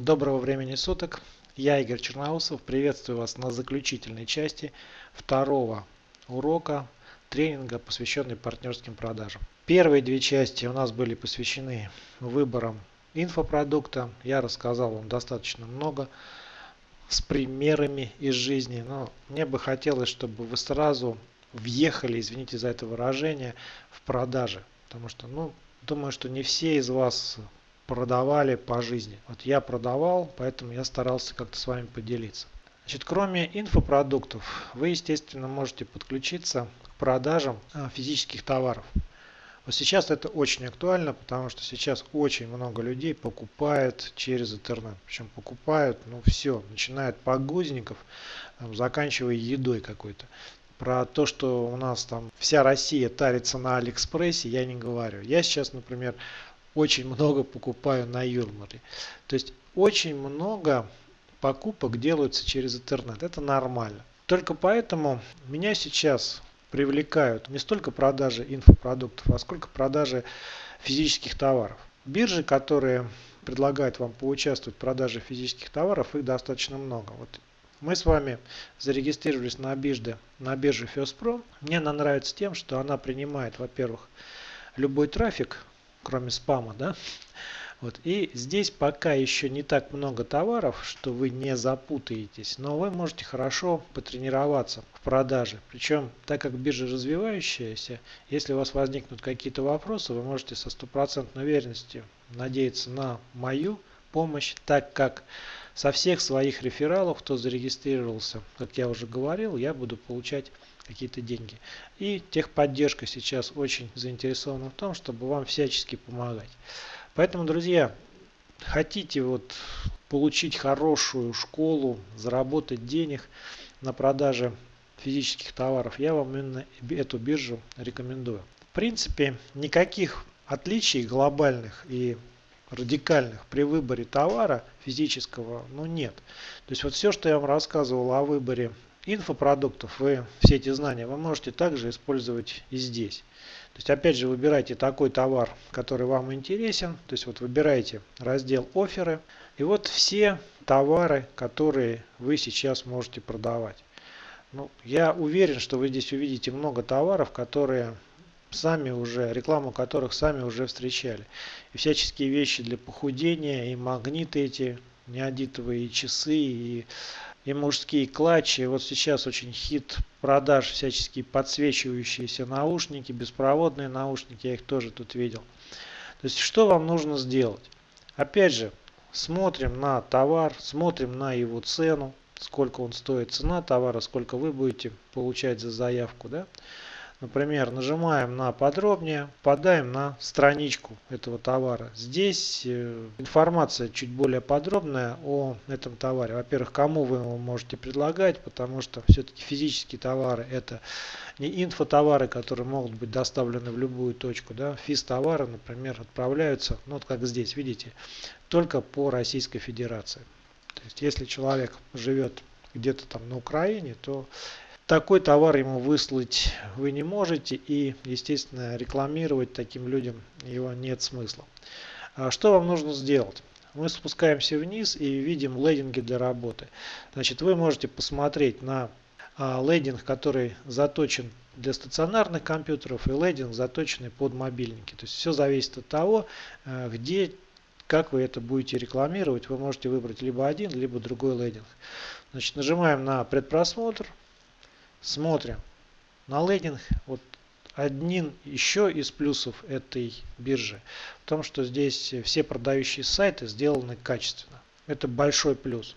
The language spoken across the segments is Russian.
Доброго времени суток. Я Игорь Черноусов. Приветствую вас на заключительной части второго урока тренинга, посвященный партнерским продажам. Первые две части у нас были посвящены выборам инфопродукта. Я рассказал вам достаточно много с примерами из жизни. Но мне бы хотелось, чтобы вы сразу въехали, извините за это выражение, в продажи. Потому что, ну, думаю, что не все из вас продавали по жизни. Вот я продавал, поэтому я старался как-то с вами поделиться. Значит, кроме инфопродуктов, вы, естественно, можете подключиться к продажам а, физических товаров. Вот сейчас это очень актуально, потому что сейчас очень много людей покупают через интернет. Причем покупают, ну все, начиная от подгузников, заканчивая едой какой-то. Про то, что у нас там вся Россия тарится на Алиэкспрессе, я не говорю. Я сейчас, например, очень много покупаю на Юрмале. То есть очень много покупок делаются через интернет. Это нормально. Только поэтому меня сейчас привлекают не столько продажи инфопродуктов, а сколько продажи физических товаров. Биржи, которые предлагают вам поучаствовать в продаже физических товаров, их достаточно много. Вот мы с вами зарегистрировались на бирже, на бирже FirstPro. Мне она нравится тем, что она принимает, во-первых, любой трафик, кроме спама, да. Вот. И здесь пока еще не так много товаров, что вы не запутаетесь, но вы можете хорошо потренироваться в продаже. Причем, так как биржа развивающаяся, если у вас возникнут какие-то вопросы, вы можете со стопроцентной уверенностью надеяться на мою помощь, так как со всех своих рефералов, кто зарегистрировался, как я уже говорил, я буду получать какие-то деньги. И техподдержка сейчас очень заинтересована в том, чтобы вам всячески помогать. Поэтому, друзья, хотите вот получить хорошую школу, заработать денег на продаже физических товаров, я вам именно эту биржу рекомендую. В принципе, никаких отличий глобальных и радикальных при выборе товара физического ну, нет. То есть вот все, что я вам рассказывал о выборе инфопродуктов, вы все эти знания вы можете также использовать и здесь. То есть опять же выбирайте такой товар, который вам интересен. То есть вот выбираете раздел оферы. И вот все товары, которые вы сейчас можете продавать. Ну, я уверен, что вы здесь увидите много товаров, которые сами уже, рекламу которых сами уже встречали. И всяческие вещи для похудения, и магниты эти, неодитовые часы, и и мужские клатчи. Вот сейчас очень хит продаж всяческие подсвечивающиеся наушники, беспроводные наушники, я их тоже тут видел. То есть что вам нужно сделать? Опять же, смотрим на товар, смотрим на его цену, сколько он стоит, цена товара, сколько вы будете получать за заявку. Да? Например, нажимаем на подробнее, попадаем на страничку этого товара. Здесь э, информация чуть более подробная о этом товаре. Во-первых, кому вы его можете предлагать, потому что все-таки физические товары это не инфотовары, которые могут быть доставлены в любую точку. Да? Физ-товары, например, отправляются, ну вот как здесь, видите, только по Российской Федерации. То есть, если человек живет где-то там на Украине, то такой товар ему выслать вы не можете и, естественно, рекламировать таким людям его нет смысла. А что вам нужно сделать? Мы спускаемся вниз и видим лейдинги для работы. Значит, вы можете посмотреть на а, лейдинг, который заточен для стационарных компьютеров и лейдинг заточенный под мобильники. То есть все зависит от того, э, где, как вы это будете рекламировать. Вы можете выбрать либо один, либо другой лейдинг. Значит, нажимаем на предпросмотр. Смотрим на лендинг. Вот один еще из плюсов этой биржи в том, что здесь все продающие сайты сделаны качественно. Это большой плюс.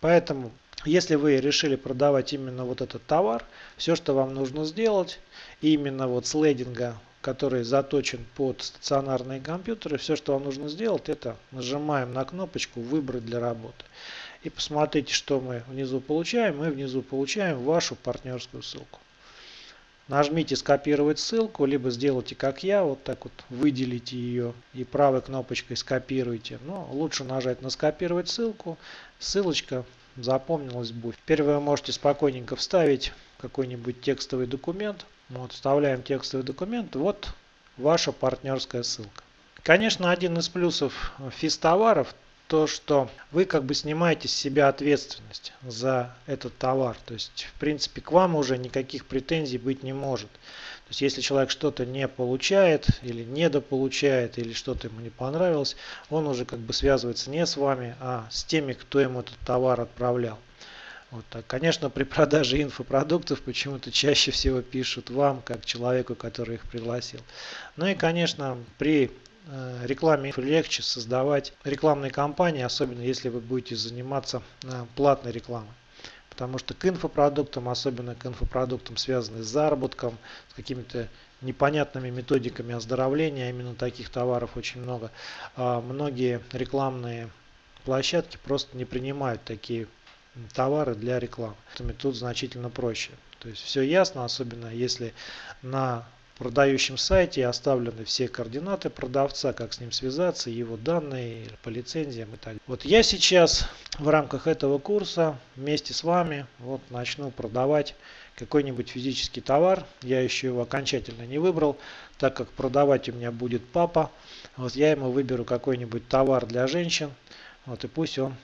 Поэтому, если вы решили продавать именно вот этот товар, все, что вам нужно сделать, именно вот с лендинга, который заточен под стационарные компьютеры, все, что вам нужно сделать, это нажимаем на кнопочку «Выбрать для работы» и посмотрите, что мы внизу получаем. Мы внизу получаем вашу партнерскую ссылку. Нажмите скопировать ссылку, либо сделайте как я, вот так вот выделите ее и правой кнопочкой скопируйте. Но лучше нажать на скопировать ссылку. Ссылочка запомнилась будет. Теперь вы можете спокойненько вставить какой-нибудь текстовый документ. Вот, вставляем текстовый документ. Вот ваша партнерская ссылка. Конечно, один из плюсов физ товаров то, что вы как бы снимаете с себя ответственность за этот товар. То есть, в принципе, к вам уже никаких претензий быть не может. То есть, если человек что-то не получает или недополучает, или что-то ему не понравилось, он уже как бы связывается не с вами, а с теми, кто ему этот товар отправлял. Вот так. Конечно, при продаже инфопродуктов почему-то чаще всего пишут вам, как человеку, который их пригласил. Ну и, конечно, при э, рекламе легче создавать рекламные кампании, особенно если вы будете заниматься э, платной рекламой. Потому что к инфопродуктам, особенно к инфопродуктам, связанным с заработком, с какими-то непонятными методиками оздоровления, а именно таких товаров очень много, а многие рекламные площадки просто не принимают такие товары для рекламы. Тут значительно проще. То есть все ясно, особенно если на продающем сайте оставлены все координаты продавца, как с ним связаться, его данные по лицензиям и так далее. Вот я сейчас в рамках этого курса вместе с вами вот начну продавать какой-нибудь физический товар. Я еще его окончательно не выбрал, так как продавать у меня будет папа. Вот я ему выберу какой-нибудь товар для женщин. Вот и пусть он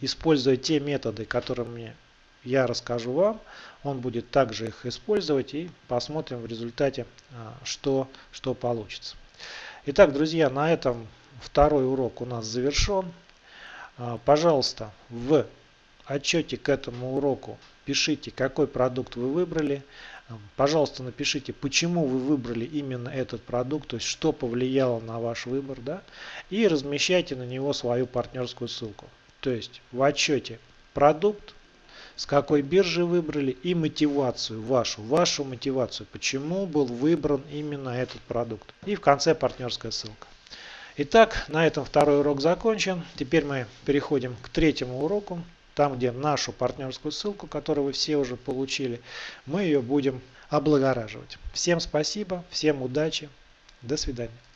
используя те методы, которыми я расскажу вам, он будет также их использовать и посмотрим в результате, а, что, что получится. Итак, друзья, на этом второй урок у нас завершен. А, пожалуйста, в отчете к этому уроку пишите, какой продукт вы выбрали. А, пожалуйста, напишите, почему вы выбрали именно этот продукт, то есть что повлияло на ваш выбор, да, и размещайте на него свою партнерскую ссылку. То есть в отчете продукт, с какой биржи выбрали и мотивацию вашу, вашу мотивацию, почему был выбран именно этот продукт. И в конце партнерская ссылка. Итак, на этом второй урок закончен. Теперь мы переходим к третьему уроку. Там, где нашу партнерскую ссылку, которую вы все уже получили, мы ее будем облагораживать. Всем спасибо, всем удачи, до свидания.